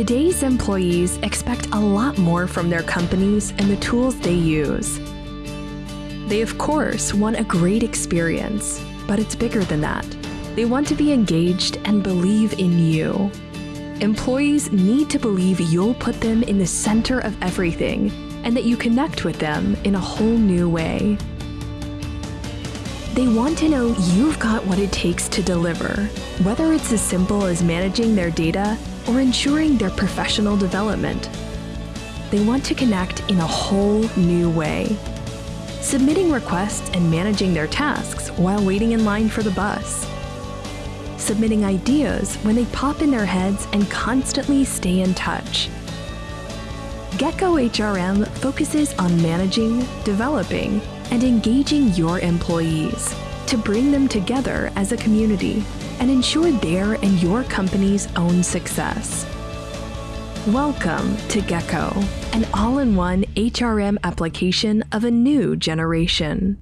Today's employees expect a lot more from their companies and the tools they use. They, of course, want a great experience, but it's bigger than that. They want to be engaged and believe in you. Employees need to believe you'll put them in the center of everything and that you connect with them in a whole new way. They want to know you've got what it takes to deliver, whether it's as simple as managing their data or ensuring their professional development. They want to connect in a whole new way, submitting requests and managing their tasks while waiting in line for the bus, submitting ideas when they pop in their heads and constantly stay in touch. Gecko HRM focuses on managing, developing, and engaging your employees to bring them together as a community and ensure their and your company's own success. Welcome to Gecko, an all-in-one HRM application of a new generation.